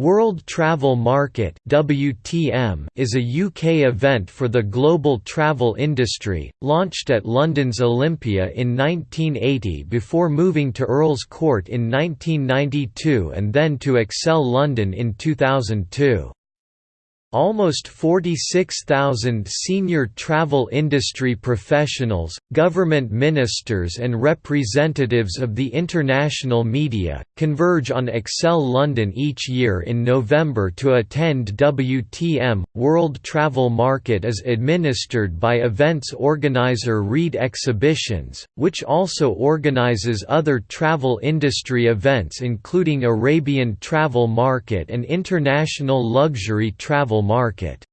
World Travel Market (WTM) is a UK event for the global travel industry, launched at London's Olympia in 1980 before moving to Earl's Court in 1992 and then to Excel London in 2002. Almost 46,000 senior travel industry professionals, government ministers and representatives of the international media, converge on Excel London each year in November to attend WTM. World Travel Market is administered by events organizer Reed Exhibitions, which also organizes other travel industry events including Arabian Travel Market and International Luxury Travel market.